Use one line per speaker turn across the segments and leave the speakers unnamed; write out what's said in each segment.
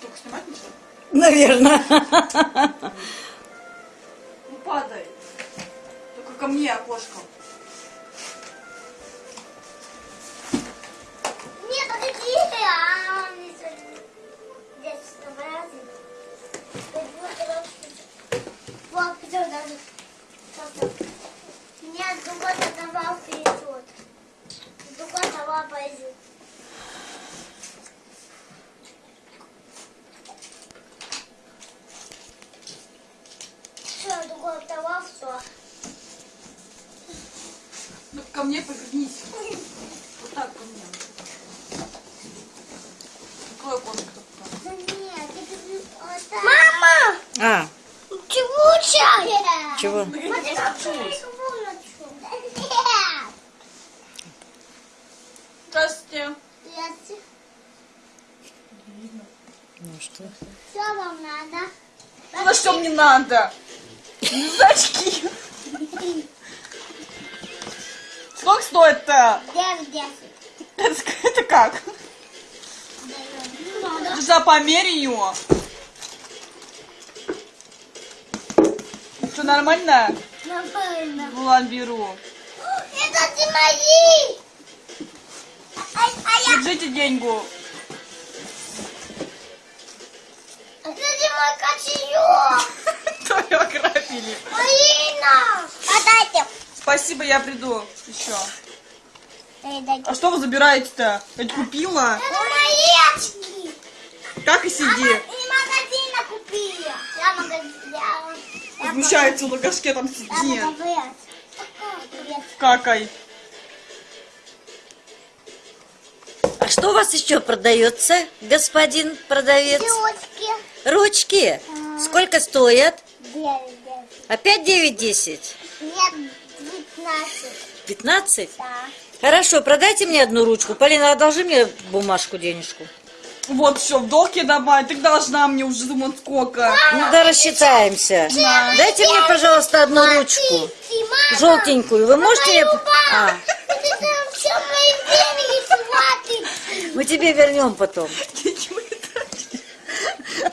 Только снимать ничего?
Наверное.
Ну падай. Только ко мне окошко.
Нет, подожди, а он не. Вот, все даже. Нет, другой давал вперед. Другой давал пойдет. Все, другой давал, все.
Ну ко мне повернись. Вот так ко мне.
Нет, это Мама!
А,
Чего чай?
чего?
Здравствуйте.
Здравствуйте.
Ну что?
Что вам надо?
Ну что мне надо? Очки. Сколько стоит-то?
Девять, десять.
Это, это как? За померь ее. Что, нормально?
Нормально.
Ну ладно, беру.
Это ты мои! А, а я...
Держите деньгу.
Это ты мой кошелек!
То ее ограбили.
Марина! Подайте.
Спасибо, я приду еще. А что вы забираете-то? Я ведь купила.
Это мои очки!
Так и сиди.
И магазина купила. Я магазин...
Возмущается в лагашке, там
Я
сиди.
магазин. Привет.
Какай.
А что у вас еще продается, господин продавец?
Девочки.
Ручки. Сколько стоят?
Девять.
Опять 9-10?
Нет, девятнадцать.
15?
Да.
Хорошо, продайте мне одну ручку. Полина, одолжи мне бумажку, денежку.
Вот все, в долг я добавить. Ты должна мне уже думать сколько.
Ну да рассчитаемся. Дайте мне, пожалуйста, одну ручку.
Ты, мама.
Желтенькую. Вы можете мне...
Мою
А, мы тебе вернем потом.
Ничего не тратишь.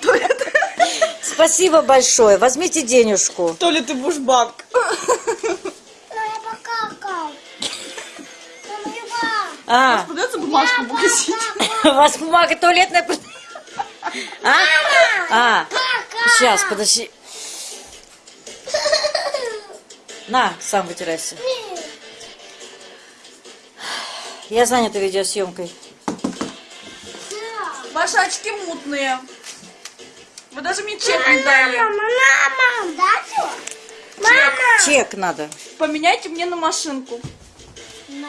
То ли ты-
Спасибо большое. Возьмите денежку.
То ли ты будешь банк.
Я покакал. Мою маму.
А,
Продается бумажка в магазине.
у вас бумага туалетная... А? А, сейчас, подожди. На, сам вытирайся. Я занята видеосъемкой.
Ваши очки мутные. Вы даже мне чек не дали.
Мама, да что? Мама.
Чек надо.
Поменяйте мне на машинку.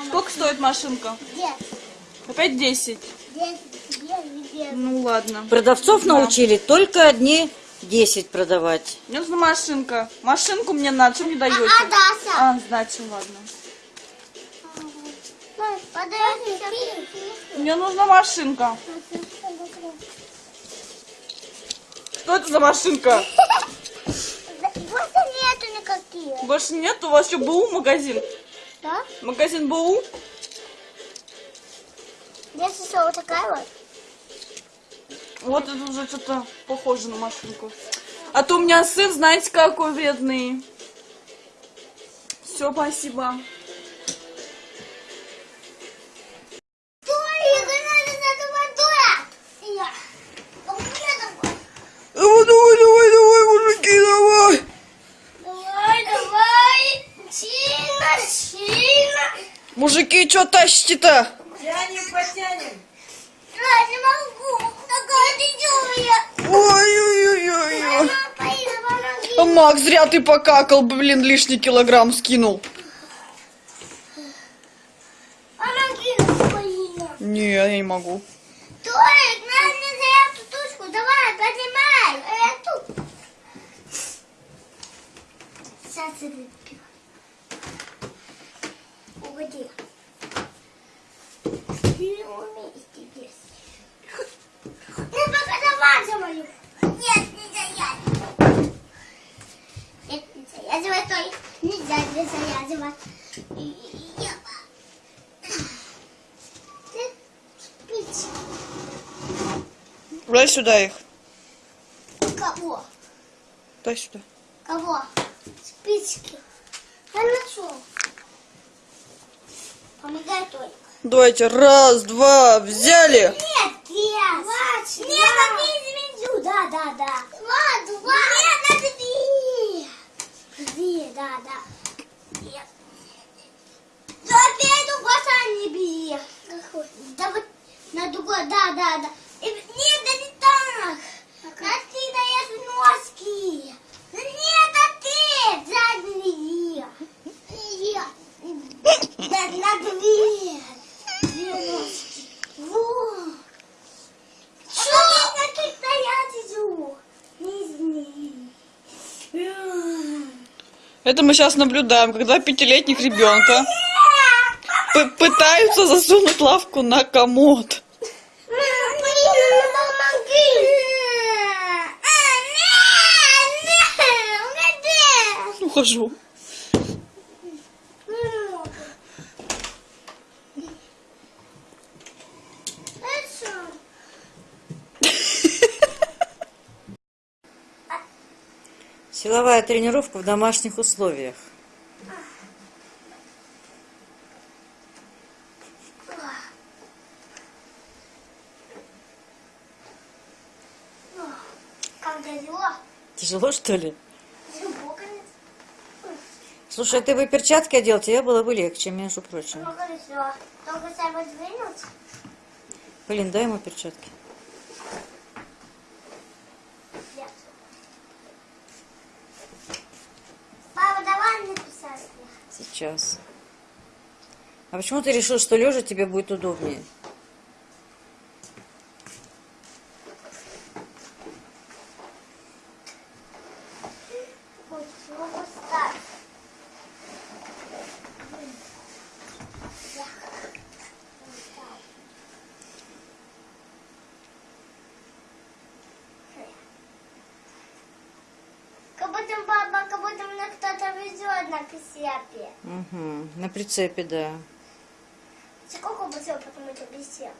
Сколько стоит машинка?
Десять,
Опять 10.
десять.
Ну ладно.
Продавцов научили только одни 10 продавать.
Мне нужна машинка. Машинку мне надо. Что мне даете?
А, Дася.
А, сдачу, ладно.
Подожди.
Мне нужна машинка. Что это за машинка?
Просто нету никаких.
Больше нет? У вас еще БУ магазин?
Да?
Магазин БУ?
Здесь еще вот такая вот.
Вот это уже что-то похоже на машинку. А то у меня сын, знаете, какой бедный. Все, спасибо. Мужики, что тащите-то?
Тянем, потянем.
Я не могу. Такая.
Ой-ой-ой-ой. А Макс, зря ты покакал, блин, лишний килограмм скинул. Не, я не могу.
Толик, нам не за эту тушку. Давай, поднимай. Эту. Сейчас я выпью. Теперь. Ну, пока давай мою. Нет, нельзя я. Нет, нельзя завязывать, Толик. Нельзя завязывать. Я- Ты
Дай сюда их.
Кого?
Дай сюда.
Кого? Спички. Хорошо. Помогай только.
Давайте, раз, два, взяли.
Нет, без. Нет, на звезду. Да, да, да. Два, два. Нет, на две. Две, да, да. Нет. Да, опять другой сам не бери. Да вот на другой, да, да, да. И- Нет, да не так. На ты даешь носки. Нет, а ты задние. Нет. Да на две.
Это мы сейчас наблюдаем, когда пятилетних ребенка пытаются засунуть лавку на комод. Ухожу.
Силовая тренировка в домашних условиях.
Тяжело.
Что ли? Слушай, ты бы перчатки одел, тебе было бы легче, между прочим. Блин, дай ему перчатки.
Нет. Папа, давай написать.
Сейчас. А почему ты решил, что лежа тебе будет удобнее?
Как будто папа, как будто мне кто-то везет на прицепе.
Угу. На прицепе, да.
Сколько будет, потому что прицеп?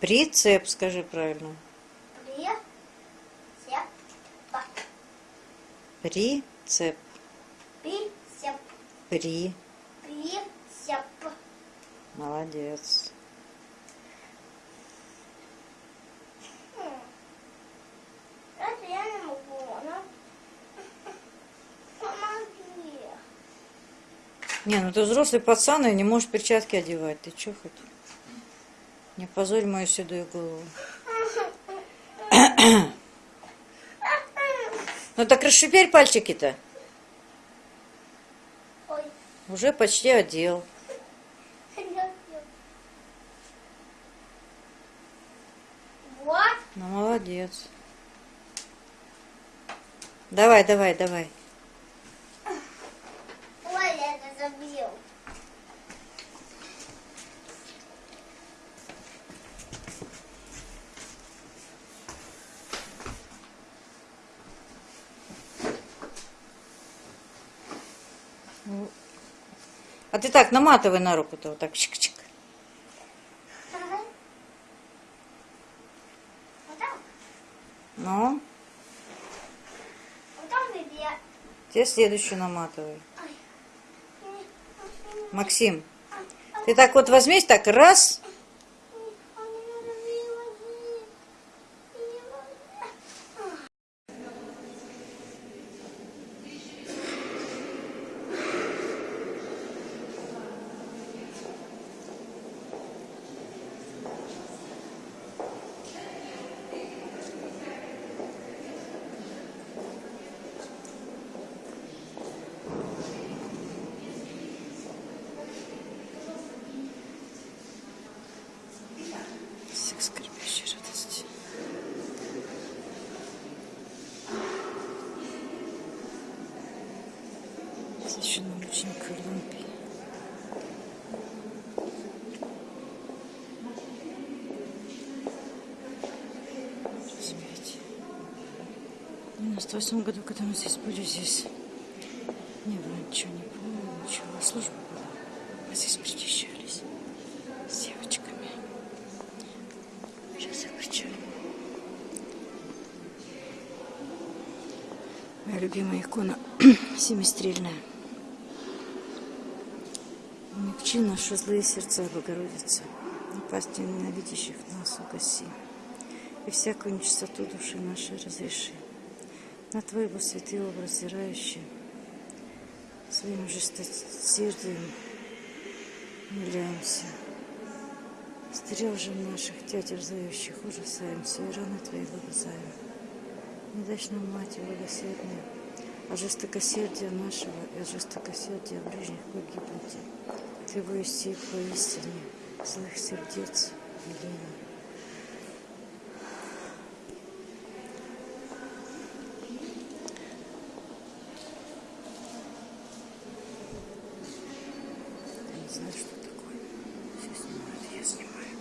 Прицеп, скажи правильно.
Прицеп.
Прицеп.
Прицеп.
При.
Прицеп.
Молодец.
Хм. Это я не могу, ну. Помоги.
Не, ну ты взрослый пацан и не можешь перчатки одевать. Ты чё хоть? Не позорь мою седую голову. Ну так расшипель пальчики-то. Уже почти одел.
Вот.
Ну, молодец. Давай, давай, давай.
Ой, я это забил.
А ты так наматывай на руку-то вот так. Чик-чик. Ну, тебе следующую наматывай. Максим, ты так вот возьмись, так раз. 98 году, когда мы здесь были, здесь не было ничего, не помню. ничего. А служба была. Мы здесь причащались с девочками. Сейчас я кричу. Моя любимая икона семистрельная. Умягчи наши злые сердца, Богородица, напасть ненавидящих нас угаси, и всякую нечистоту души нашей разреши. На Твоего святый образ зирающий, своим жестокосердием умиляемся. Стрел же наших тя терзающих ужасаемся, и раны Твои вырезаем. Не дашь нам, Мать благосердная, от жестокосердия нашего и от жестокосердия ближних погибнуть. Ты воисти поистине злых сердец Елена. Я не знаю, что такое. Все снимают, я снимаю.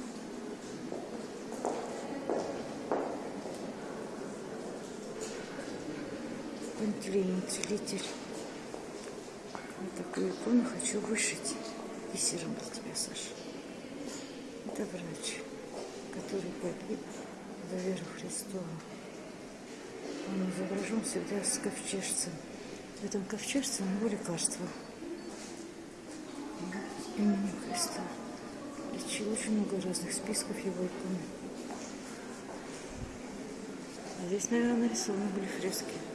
Целитель. Вот такую икону хочу вышить бисером для тебя, Саша. Это врач, который погиб за веру Христову. Он изображен всегда с ковчежцем. В этом ковчежце у него лекарство. Именем Христа. Лечил очень много разных списков его икон. А здесь, наверное, нарисованы были фрески.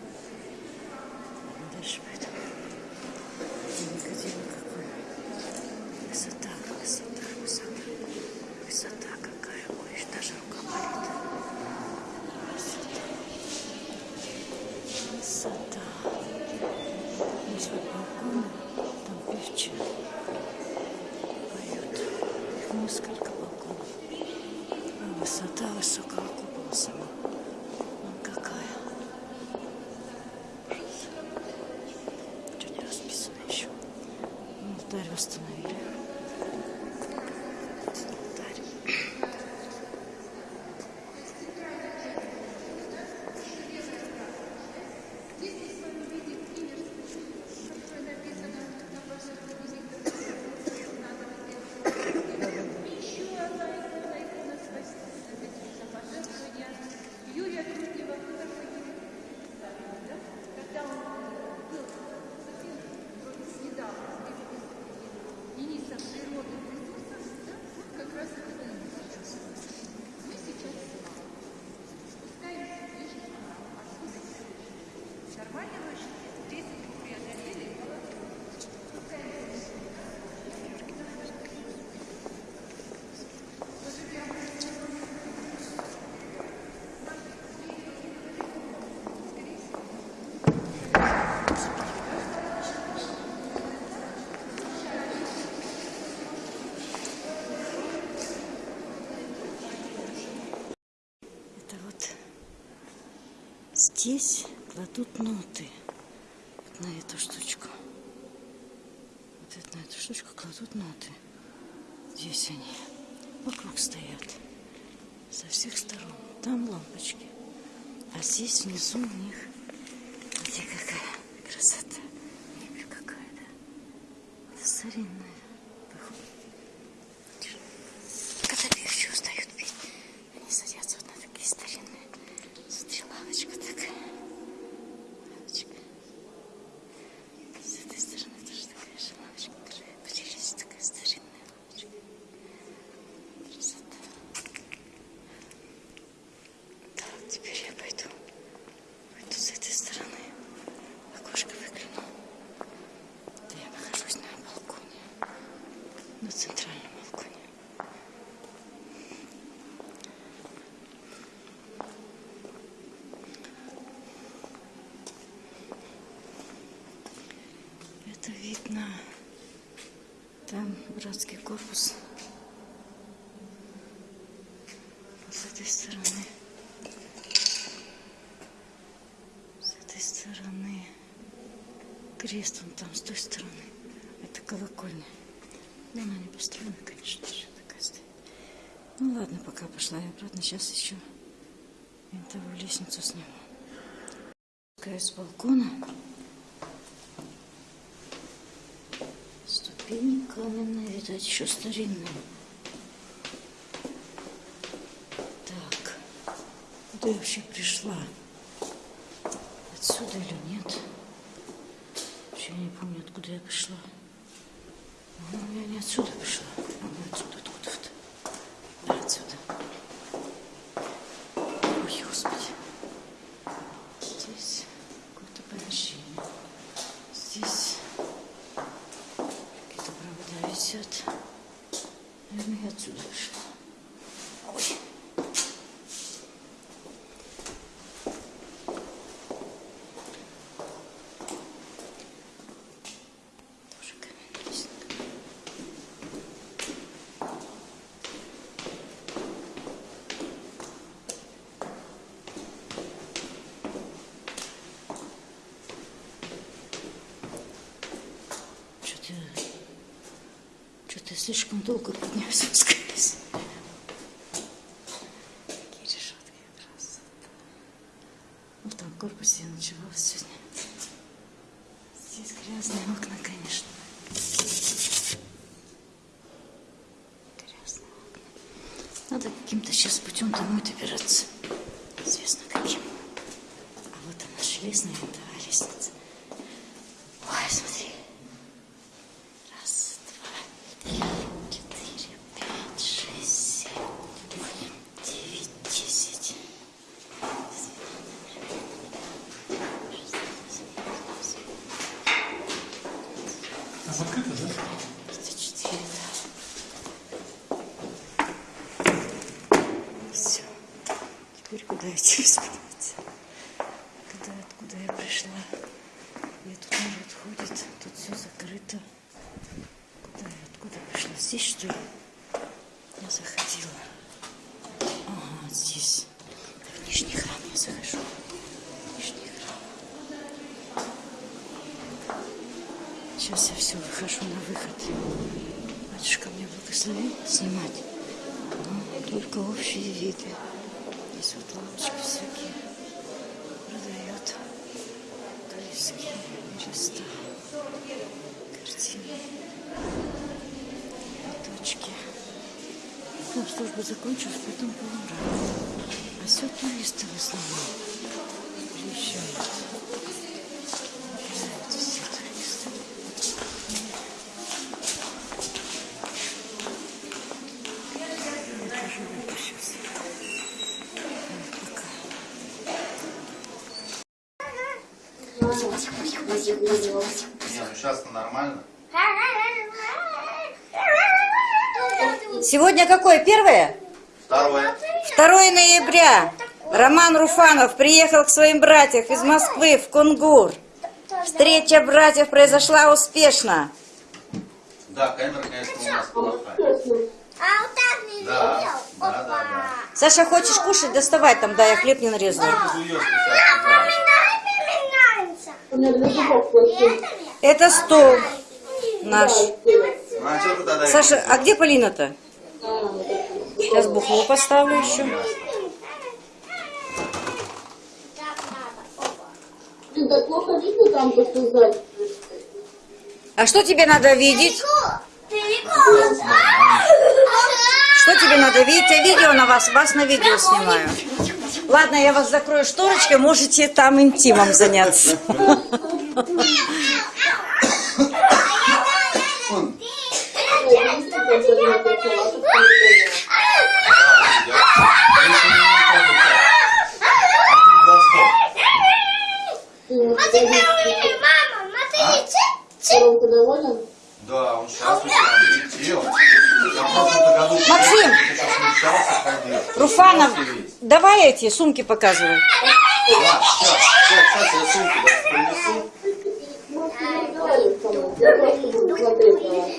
А высота высокого купола сама. Здесь кладут ноты вот на эту штучку. Вот это, на эту штучку кладут ноты. Здесь они вокруг стоят со всех сторон. Там лампочки. А здесь внизу у них, где какая красота. Мебель какая, да? Это старинная. походу. Когда певчие устают петь, они садятся вот на такие старинные. Смотри, лавочка такая. Лавочка. С этой стороны тоже такая же лавочка. Тоже Поделись, такая старинная лавочка. Красота. Так, теперь я пойду. Пойду с этой стороны. Окошко выгляну. Да я нахожусь на балконе. На центральном балконе. Это видно. Там братский корпус. С этой стороны. С этой стороны. Крест он там, с той стороны. Это колокольня. Ну, она не построена, конечно же, такая стоит. Ну ладно, пока пошла я обратно. Сейчас еще винтовую лестницу сниму. Спускаюсь с балкона. Ступени каменные, видать, еще старинные. Так, куда я вообще пришла? Отсюда или нет. Я не помню, откуда я пришла. Ну, я не отсюда пришла. А не отсюда, откуда-то. Да, отсюда. Ой, Господи. Здесь какое-то помещение. Здесь какие-то провода висят. Наверное, я отсюда пришла. Ой. Тоже каменная лестница. Что-то долго поднялась спускаюсь. Такие решетки красота. В том корпусе я ночевала сегодня. Здесь грязные окна, конечно. Грязные окна. Надо каким-то сейчас путем домой добираться. Неизвестно каким. А вот она железная винтовая лестница. Ой, смотри. Раз, два, три, четыре, пять, шесть, семь, восемь, девять, десять.
А открыто, да?
Это четыре, да. Все. Теперь куда идти вспомнить? Куда, откуда я пришла? И тут народ ходит, тут все закрыто. Куда я, откуда пришла? Здесь, что ли? Я заходила. Ага, здесь. В Нижний храм я захожу. В Нижний храм. Сейчас я все выхожу на выход. Батюшка мне благословил снимать. Но только общие виды. Здесь вот лампочки всякие. Продает. Турецкие места. Картины. Цветочки. Ну, служба закончилась, потом поумрак. А все туристы в основном. Приезжают все туристы. Я тоже выпущусь. Пока.
Не, ну сейчас-то нормально.
Сегодня какое? Первое?
Второе.
2 ноября. Роман Руфанов приехал к своим братьям из Москвы в Кунгур. Встреча братьев произошла успешно.
Да, камера, конечно, у нас плохая.
А вот так не
Да,
видел?
да, да, да.
Саша, хочешь кушать? Доставай там, да, я хлеб не
Мне нравится.
Это стол наш.
Ну а.
Саша, а где Полина-то? Сейчас бухло поставлю еще.
Так
плохо видно там, как.
А что тебе надо видеть? Что тебе надо видеть? Я видео на вас, вас на видео снимаю. Ладно, я вас закрою шторочкой, можете там интимом заняться. Максим! Руфанов, давай эти сумки показывай.
Да, сейчас, сейчас, сейчас я сумку да, принесу.
Доволен со мной. Я просто буду смотреть на вас.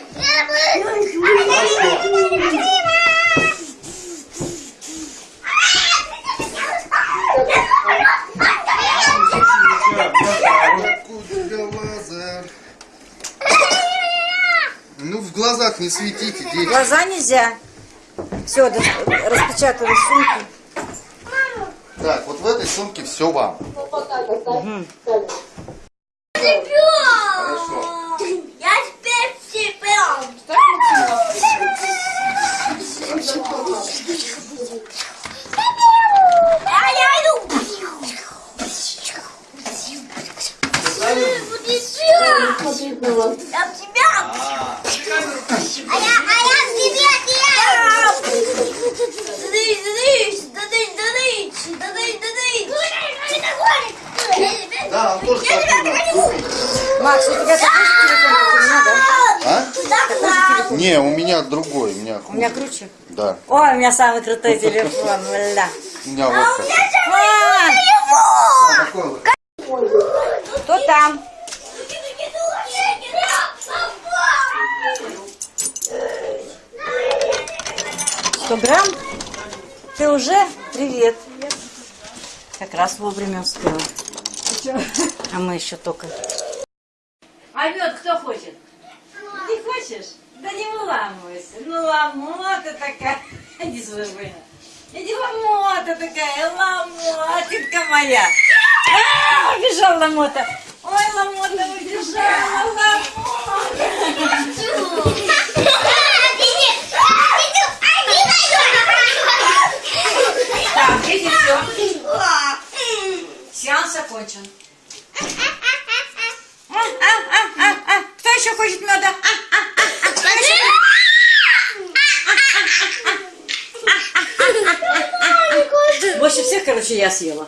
Ну, в глазах не светите, дети.
Глаза нельзя. Все, распечатали сумки.
Так, вот в этой сумке все вам.
Ну, пока, как так. Камера.
Хорошо.
Я теперь чемпион. А я иду.
Не, у меня другой, у меня
У меня круче.
Да,
Ой, у меня самый крутой телефон, бля.
у меня вот.
А,
Такой вот.
Кто там? Сто грамм? Ты уже? Привет. Как раз вовремя успела. А мы еще только. А мед кто хочет? Ты хочешь? Да не выламывайся. Ну, ломота такая. Иди сюда, Ваня. Иди ломота такая, ломотинка моя. А, убежал ломота. Ой, ломота убежала, ломота. Так, видите, все. Сеанс окончен. А, а, а, а, а. Кто еще хочет меда? А, Больше всех, короче, я съела.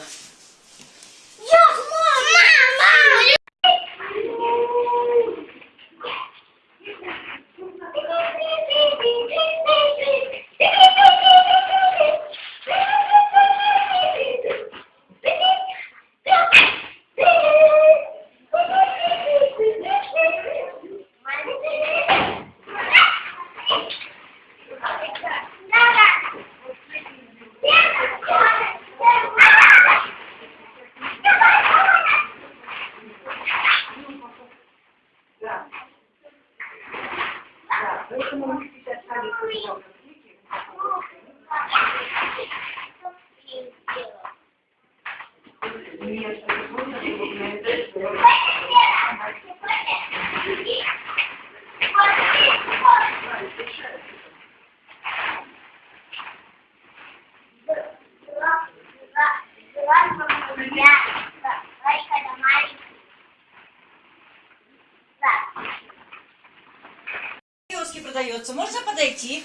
Продается. Можно подойти?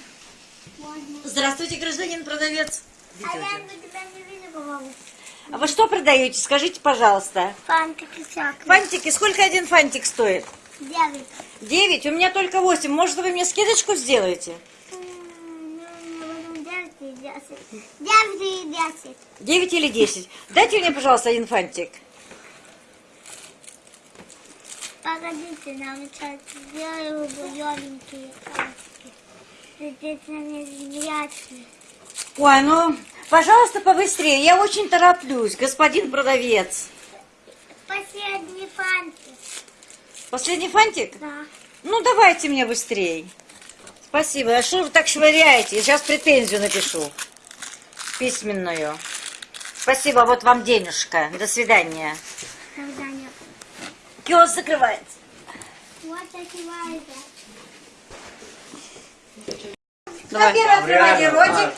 Здравствуйте, гражданин продавец.
А я никогда не видела.
А вы что продаете? Скажите, пожалуйста.
Фантики всякие.
Фантики, сколько один фантик стоит?
Девять.
Девять? У меня только восемь. Может, вы мне скидочку сделаете?
Девять и десять. Девять
или десять? Дайте мне, пожалуйста, один фантик.
Погодите, нам сейчас сделаю зелененькие краски. Здесь они зрячие.
Ой, ну, пожалуйста, побыстрее. Я очень тороплюсь, господин продавец.
Последний фантик.
Последний фантик?
Да.
Ну, давайте мне быстрее. Спасибо. А что вы так швыряете? Я сейчас претензию напишу. Письменную. Спасибо, вот вам денежка. До свидания.
Когда нет.
Киоск закрывается.
Вот такие
ротик?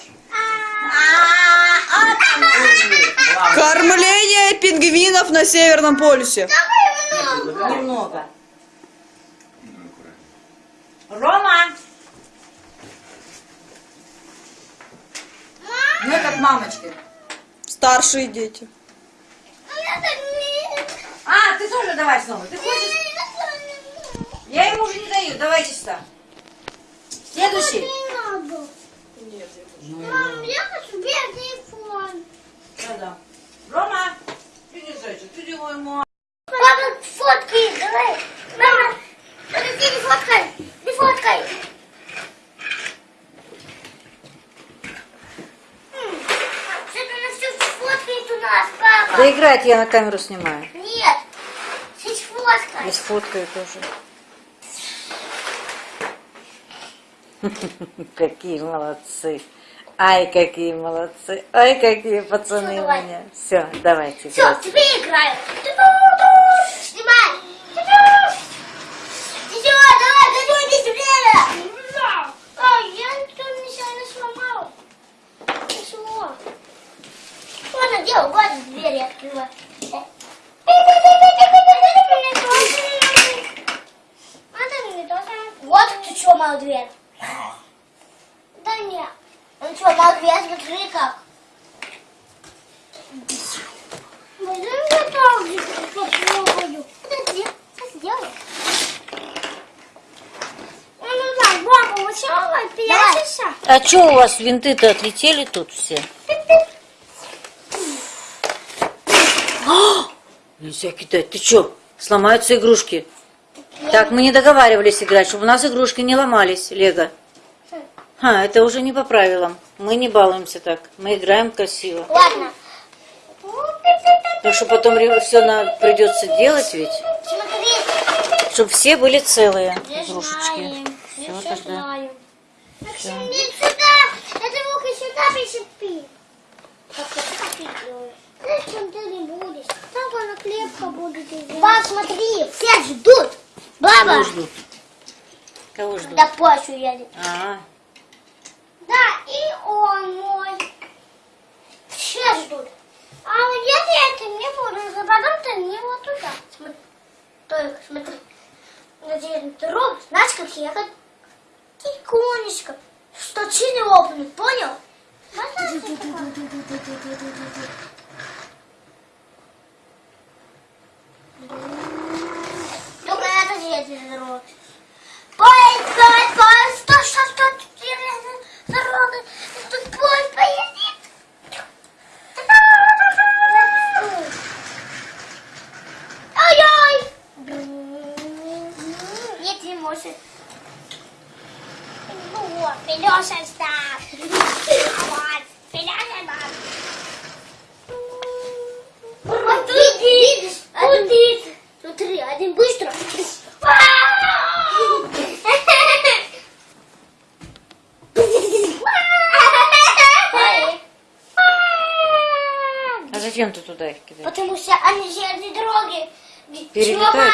Кормление пингвинов на Северном полюсе.
Немного. Рома! Ну, это к мамочке.
Старшие дети.
А, ты тоже давай снова. Ты хочешь? Я ему уже не даю. Давайте сюда. Следующий.
Не надо. Мам, я хочу белый фон.
Да-да. Рома, иди, зайчик, иди мой мой.
Папа, фоткай, давай. Мама, подожди, не фоткай. Не фоткай. М, Что-то она все фоткает у нас, папа.
Да играть я на камеру снимаю.
Нет, здесь фоткай.
Здесь фоткаю тоже. Какие молодцы. Ай, какие молодцы. Ай, какие пацаны у меня. Все, давайте.
Все,
играть.
теперь играем. Снимай. Все, давай, готовьтесь время. Ай, я ничего нечаянно сломал. Ничего. Ладно, делай, ладно, двери открывай. Вот ты что, мою дверь. Да нет. Ну что, мою дверь, смотри как. Пойдем я так попробую. Подожди, сейчас сделаю. Ну, ну, так, бомбу сначала прячешься.
А что у вас винты-то отлетели тут все? А! Нельзя кидать. Ты что? Сломаются игрушки. Так, мы не договаривались играть, чтобы у нас игрушки не ломались, Лего. А, это уже не по правилам. Мы не балуемся так. Мы играем красиво.
Ладно.
Потому что потом все придется делать ведь,
Смотри.
чтобы все были целые
Все
игрушечки. Все
все
тогда.
знаем. Максим, иди сюда. Это ухо сюда прищепи. Зачем ты не будешь? Так она крепко будет. Баб, смотри, все ждут. Баба.
Кого ждут? Кого ждут?
Да Пашу едет.
А,
Да, и он мой. Все ждут. А вот если это не буду, то потом ты не вот туда. Смотри. Только смотри. Надеюсь, ты робот, знаешь, как ехать? Тихонечко. Что чили лопнут, понял? Только Поезд, поезд, поезд, что, что, тут дорога, тут поезд поедет. Ой-ой! Нет, не может. Ну вот, Филёша став. Вот, Филёша став. Вот тут видишь, один. Смотри, один быстро.
а кидаешь?
Потому что они железные дороги
Перелетают?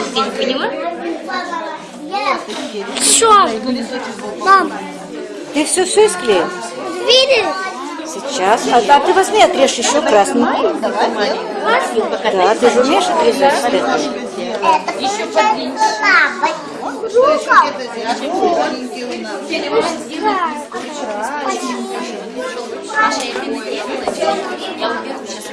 Осень, поняла?
Все. Мам,
Ты все все склеил?
видишь?
Сейчас. А, а ты возьми, отрежь еще красненький. Да, ты же умеешь отрезать?
Еще.
Рука.
Маша, я тебе сделала. Я убегу сейчас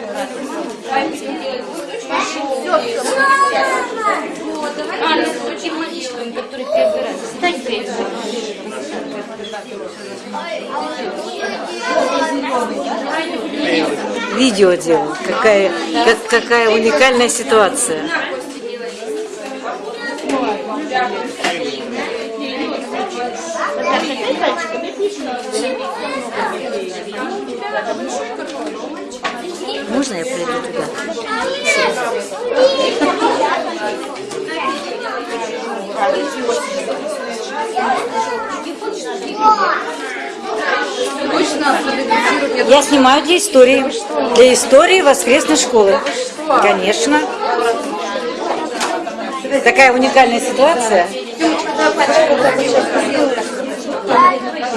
Видео делал. Какая, как- какая уникальная ситуация. Можно я приду туда? Я снимаю для истории. Для истории воскресной школы. Конечно. Такая уникальная ситуация.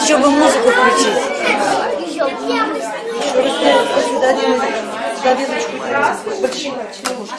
Еще бы музыку включить.
Завязочку починать немножко.